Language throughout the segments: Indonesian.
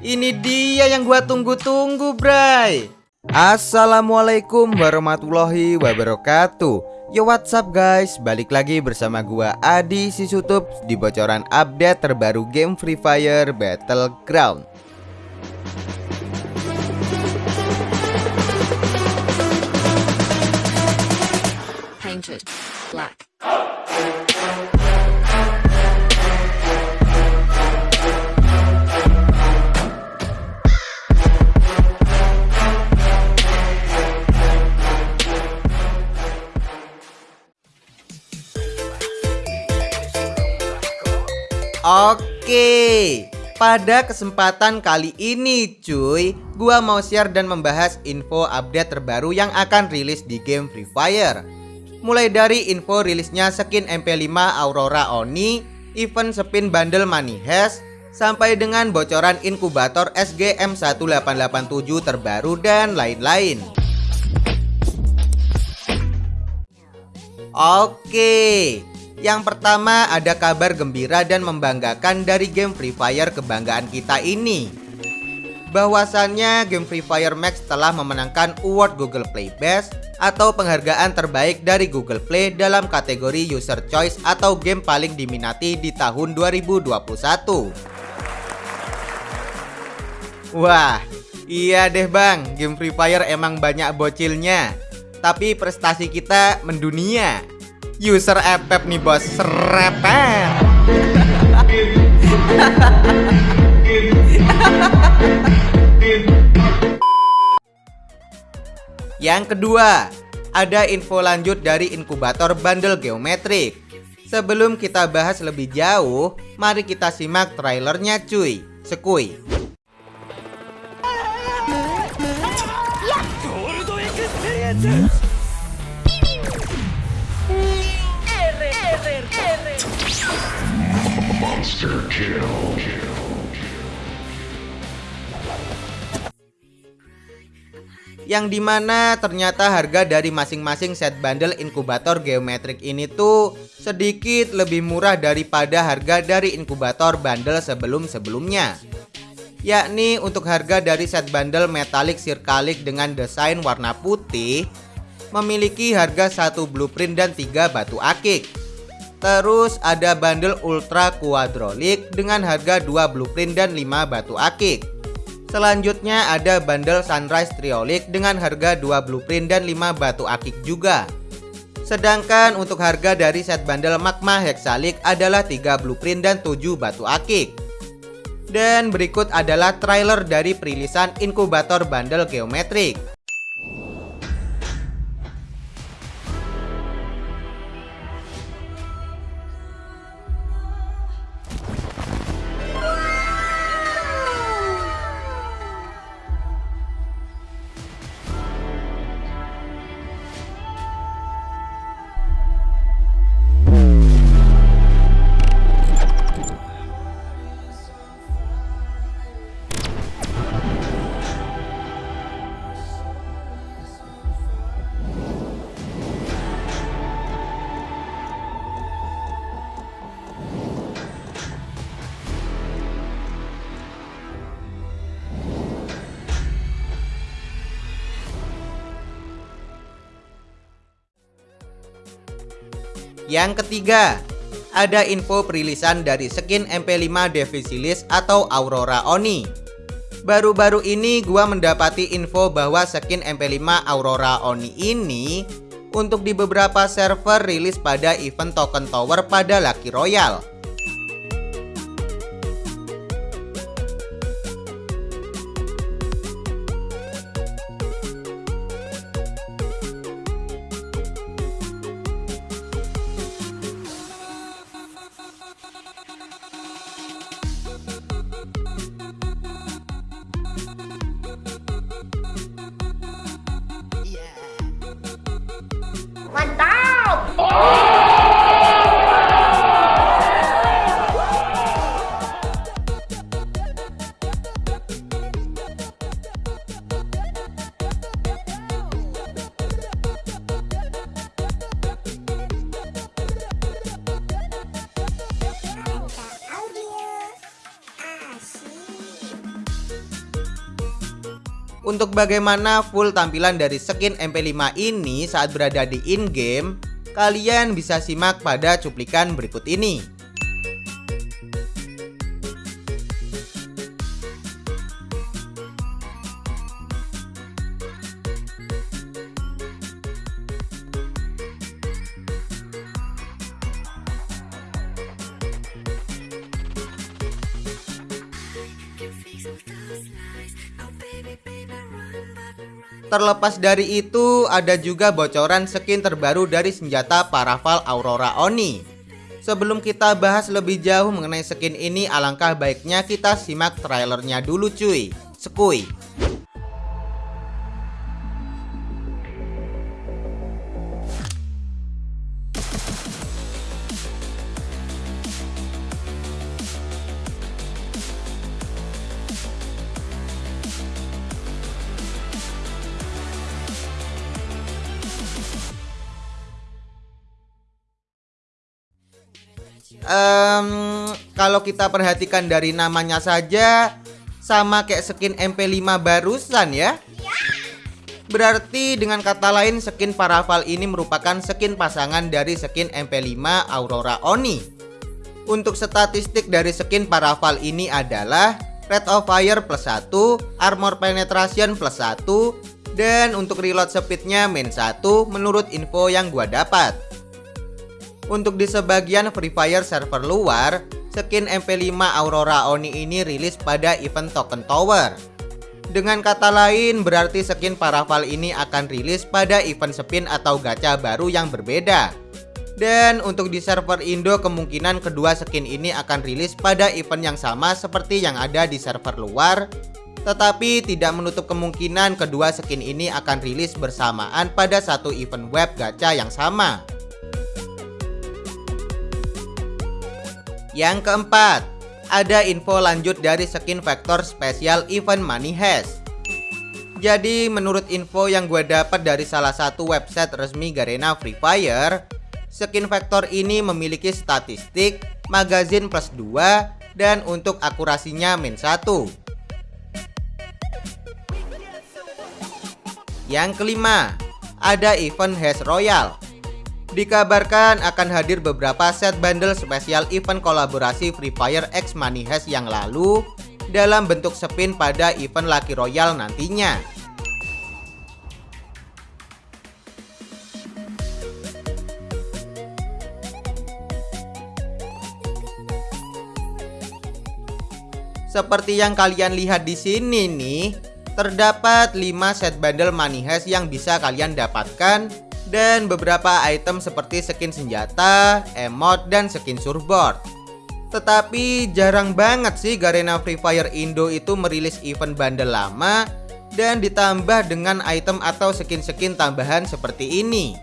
Ini dia yang gua tunggu-tunggu, Bray. Assalamualaikum warahmatullahi wabarakatuh. Yo what's up guys, balik lagi bersama gua Adi Sisutup di bocoran update terbaru game Free Fire Battleground. Painted black. Oke, pada kesempatan kali ini cuy, gua mau share dan membahas info update terbaru yang akan rilis di game Free Fire. Mulai dari info rilisnya skin MP5 Aurora Oni, event spin bundle Money Hash, sampai dengan bocoran inkubator SGM1887 terbaru dan lain-lain. Oke, yang pertama ada kabar gembira dan membanggakan dari game Free Fire kebanggaan kita ini. Bahwasannya game Free Fire Max telah memenangkan award Google Play Best atau penghargaan terbaik dari Google Play dalam kategori User Choice atau game paling diminati di tahun 2021 Wah, iya deh bang, game Free Fire emang banyak bocilnya. Tapi prestasi kita mendunia user FF nih bos serepet Yang kedua, ada info lanjut dari inkubator bundle geometrik. Sebelum kita bahas lebih jauh, mari kita simak trailernya cuy. Sekui. Yang di mana ternyata harga dari masing-masing set bundle inkubator geometrik ini tuh sedikit lebih murah daripada harga dari inkubator bundle sebelum-sebelumnya yakni untuk harga dari set bundle metalik sirkalik dengan desain warna putih memiliki harga satu blueprint dan tiga batu akik Terus ada bundle ultra quadrolik dengan harga 2 blueprint dan 5 batu akik. Selanjutnya ada bundle sunrise triolik dengan harga 2 blueprint dan 5 batu akik juga. Sedangkan untuk harga dari set bundle magma hexalik adalah 3 blueprint dan 7 batu akik. Dan berikut adalah trailer dari perilisan inkubator bundle geometrik Yang ketiga, ada info perilisan dari skin MP5 Devisilis atau Aurora Oni. Baru-baru ini gua mendapati info bahwa skin MP5 Aurora Oni ini untuk di beberapa server rilis pada event token tower pada Lucky Royale. Untuk bagaimana full tampilan dari skin MP5 ini saat berada di in-game, kalian bisa simak pada cuplikan berikut ini. Terlepas dari itu, ada juga bocoran skin terbaru dari senjata Paraval Aurora Oni. Sebelum kita bahas lebih jauh mengenai skin ini, alangkah baiknya kita simak trailernya dulu cuy. Sekui. Um, kalau kita perhatikan dari namanya saja sama kayak skin MP5 barusan ya. Berarti dengan kata lain skin Paraval ini merupakan skin pasangan dari skin MP5 Aurora Oni. Untuk statistik dari skin Paraval ini adalah Rate of Fire plus 1, Armor Penetration plus 1, dan untuk reload speednya min 1 menurut info yang gua dapat. Untuk di sebagian Free Fire server luar, skin MP5 Aurora Oni ini rilis pada event Token Tower. Dengan kata lain, berarti skin Paraval ini akan rilis pada event spin atau gacha baru yang berbeda. Dan untuk di server Indo kemungkinan kedua skin ini akan rilis pada event yang sama seperti yang ada di server luar tetapi tidak menutup kemungkinan kedua skin ini akan rilis bersamaan pada satu event web gacha yang sama. Yang keempat, ada info lanjut dari skin vektor spesial event Money Heist. Jadi menurut info yang gue dapat dari salah satu website resmi Garena Free Fire, skin vektor ini memiliki statistik magazin plus 2 dan untuk akurasinya min 1. Yang kelima, ada event Hash Royal. Dikabarkan akan hadir beberapa set bundle spesial event kolaborasi Free Fire X Money Heist yang lalu dalam bentuk spin pada event Lucky Royale nantinya. Seperti yang kalian lihat di sini nih, terdapat 5 set bundle money heist yang bisa kalian dapatkan dan beberapa item seperti skin senjata, emote, dan skin surfboard. Tetapi jarang banget sih Garena Free Fire Indo itu merilis event bundle lama dan ditambah dengan item atau skin-skin tambahan seperti ini.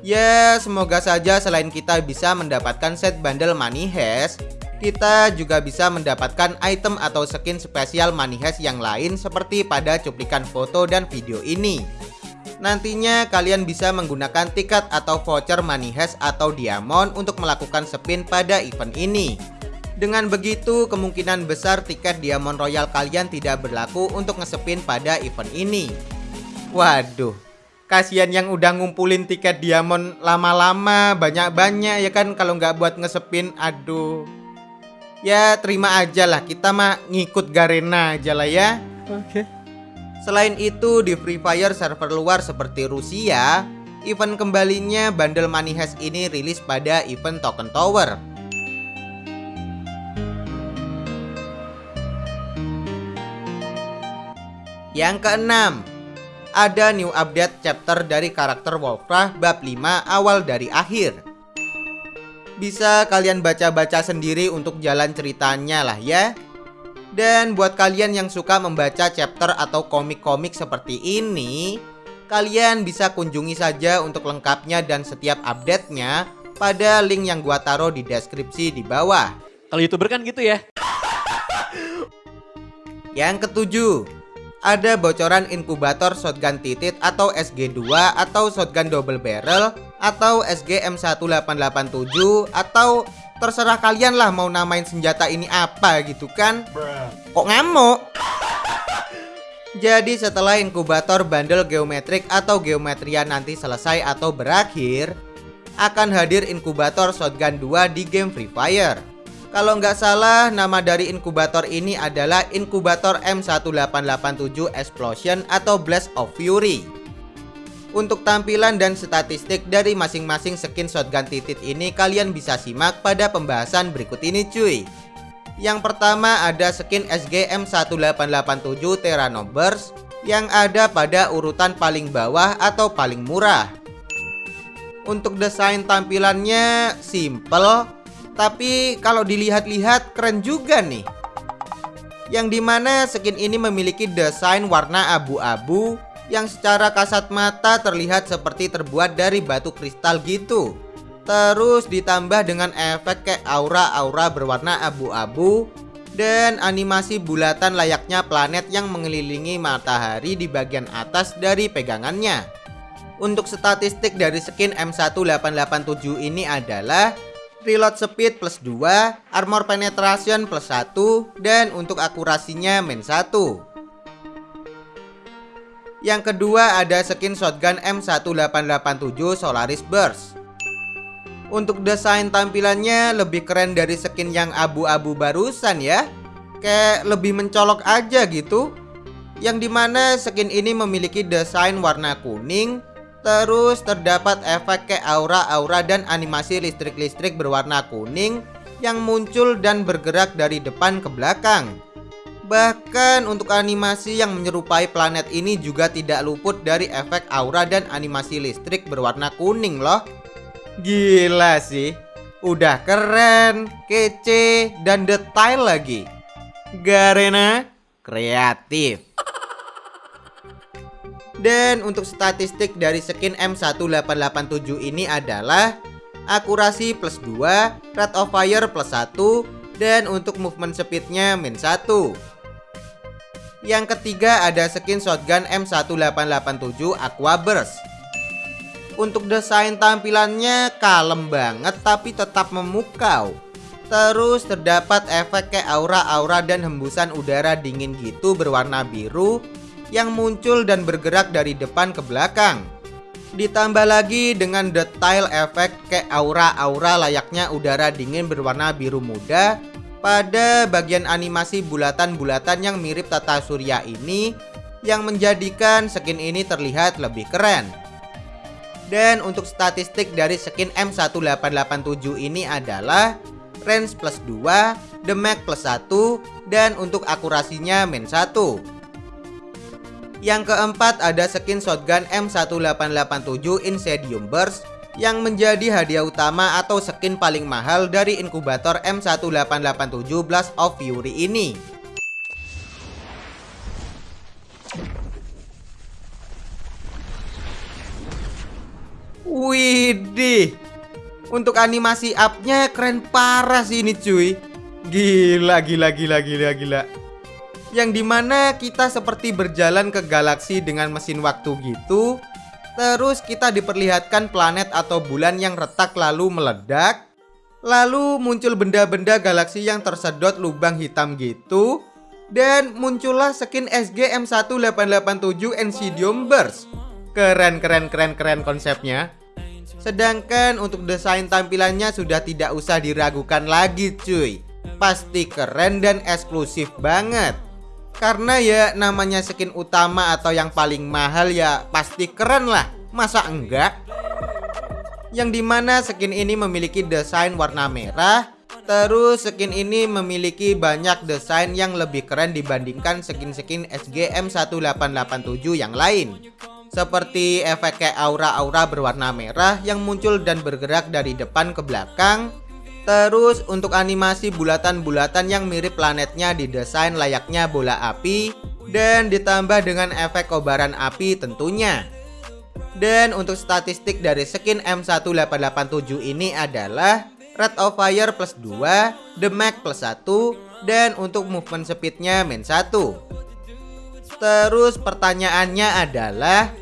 Ya, semoga saja selain kita bisa mendapatkan set bundle money heist, kita juga bisa mendapatkan item atau skin spesial money heist yang lain seperti pada cuplikan foto dan video ini. Nantinya kalian bisa menggunakan tiket atau voucher money hash atau diamond untuk melakukan spin pada event ini. Dengan begitu, kemungkinan besar tiket diamond royal kalian tidak berlaku untuk ngespin pada event ini. Waduh, kasihan yang udah ngumpulin tiket diamond lama-lama, banyak-banyak ya kan kalau nggak buat ngespin, aduh. Ya terima aja lah, kita mah ngikut Garena aja lah ya. Oke. Okay. Selain itu, di Free Fire server luar seperti Rusia, event kembalinya bundle Money Heist ini rilis pada event Token Tower. Yang keenam, ada new update chapter dari karakter Warcraft bab 5 awal dari akhir. Bisa kalian baca-baca sendiri untuk jalan ceritanya lah ya. Dan buat kalian yang suka membaca chapter atau komik-komik seperti ini, kalian bisa kunjungi saja untuk lengkapnya dan setiap update-nya pada link yang gua taruh di deskripsi di bawah. Kalau YouTuber kan gitu ya. Yang ketujuh, ada bocoran inkubator shotgun titit atau SG2 atau shotgun double barrel atau SG M1887 atau terserah kalian lah mau namain senjata ini apa gitu kan. Kok ngamuk? Jadi setelah inkubator bundle geometrik atau geometria nanti selesai atau berakhir Akan hadir inkubator shotgun 2 di game Free Fire. Kalau nggak salah nama dari inkubator ini adalah inkubator M1887 Explosion atau Blast of Fury untuk tampilan dan statistik dari masing-masing skin shotgun titit ini kalian bisa simak pada pembahasan berikut ini cuy yang pertama ada skin SGM 1887 Terranobers yang ada pada urutan paling bawah atau paling murah. Untuk desain tampilannya simple, tapi kalau dilihat-lihat keren juga nih. Yang di mana skin ini memiliki desain warna abu-abu yang secara kasat mata terlihat seperti terbuat dari batu kristal gitu. Terus ditambah dengan efek kayak aura-aura berwarna abu-abu dan animasi bulatan layaknya planet yang mengelilingi matahari di bagian atas dari pegangannya. Untuk statistik dari skin M1887 ini adalah reload speed plus 2, armor penetration plus 1, dan untuk akurasinya min 1. Yang kedua ada skin shotgun M1887 Solaris Burst. Untuk desain tampilannya lebih keren dari skin yang abu-abu barusan ya. Kayak lebih mencolok aja gitu. Yang di mana skin ini memiliki desain warna kuning Terus terdapat efek kayak aura-aura dan animasi listrik-listrik berwarna kuning Yang muncul dan bergerak dari depan ke belakang Bahkan untuk animasi yang menyerupai planet ini juga tidak luput dari efek aura dan animasi listrik berwarna kuning loh. Gila sih. Udah keren, kece, dan detail lagi. Garena kreatif. Dan untuk statistik dari skin M1887 ini adalah Akurasi plus 2, rate of fire plus 1 Dan untuk movement speednya min 1 Yang ketiga ada skin shotgun M1887 Aqua Burst. Untuk desain tampilannya kalem banget tapi tetap memukau. Terus terdapat efek kayak aura-aura dan hembusan udara dingin gitu berwarna biru Yang muncul dan bergerak dari depan ke belakang. Ditambah lagi dengan detail efek kayak aura-aura layaknya udara dingin berwarna biru muda Pada bagian animasi bulatan-bulatan yang mirip tata surya ini Yang menjadikan skin ini terlihat lebih keren dan untuk statistik dari skin M1887 ini adalah range plus 2, damage plus 1, dan untuk akurasinya min 1. Yang keempat ada skin shotgun M1887 Incendium Burst yang menjadi hadiah utama atau skin paling mahal dari inkubator M1887 Blast of Fury ini. Widih. Untuk animasi upnya keren parah sih ini cuy. Gila gila gila gila gila. Yang di mana kita seperti berjalan ke galaksi dengan mesin waktu gitu Terus kita diperlihatkan planet atau bulan yang retak lalu meledak. Lalu muncul benda-benda galaksi yang tersedot lubang hitam gitu. Dan muncullah skin SG M1887 Ensidium Burst. Keren keren keren keren konsepnya. Sedangkan untuk desain tampilannya sudah tidak usah diragukan lagi cuy. Pasti keren dan eksklusif banget Karena ya namanya skin utama atau yang paling mahal ya pasti keren lah Masa enggak? Yang di mana skin ini memiliki desain warna merah Terus skin ini memiliki banyak desain yang lebih keren dibandingkan skin-skin SGM 1887 yang lain seperti efek kayak aura-aura berwarna merah yang muncul dan bergerak dari depan ke belakang. Terus untuk animasi bulatan-bulatan yang mirip planetnya didesain layaknya bola api dan ditambah dengan efek kobaran api tentunya. Dan untuk statistik dari skin M1887 ini adalah rate of fire plus 2, damage plus 1, dan untuk movement speednya min 1. Terus pertanyaannya adalah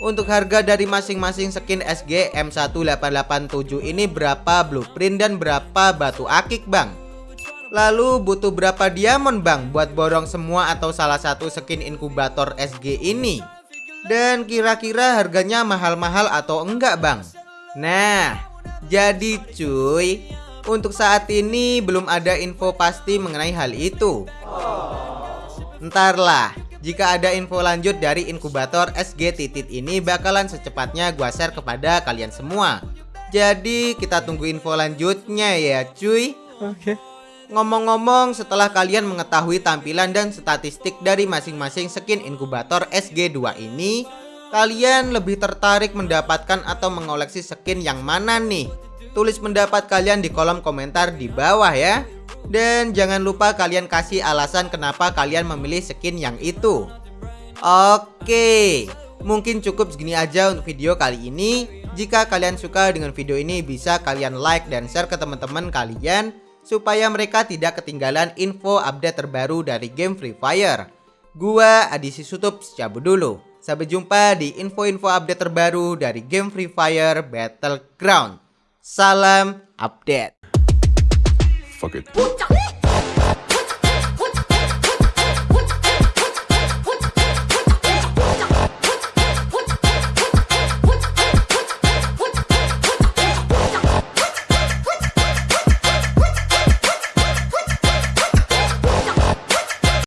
untuk harga dari masing-masing skin SG M1887 ini berapa blueprint dan berapa batu akik bang? Lalu butuh berapa diamond bang buat borong semua atau salah satu skin inkubator SG ini? Dan kira-kira harganya mahal-mahal atau enggak bang? Nah, jadi cuy, untuk saat ini belum ada info pasti mengenai hal itu. Entarlah, jika ada info lanjut dari inkubator SG Titit ini bakalan secepatnya gua share kepada kalian semua. Jadi kita tunggu info lanjutnya ya cuy. Oke. Ngomong-ngomong, setelah kalian mengetahui tampilan dan statistik dari masing-masing skin inkubator SG2 ini, kalian lebih tertarik mendapatkan atau mengoleksi skin yang mana nih? Tulis pendapat kalian di kolom komentar di bawah ya. Dan jangan lupa kalian kasih alasan kenapa kalian memilih skin yang itu. Oke, mungkin cukup segini aja untuk video kali ini. Jika kalian suka dengan video ini bisa kalian like dan share ke teman-teman kalian supaya mereka tidak ketinggalan info update terbaru dari game Free Fire. Gua Adisi Sutup cabut dulu. Sampai jumpa di info-info update terbaru dari game Free Fire Battleground. Salam update. Fuck it.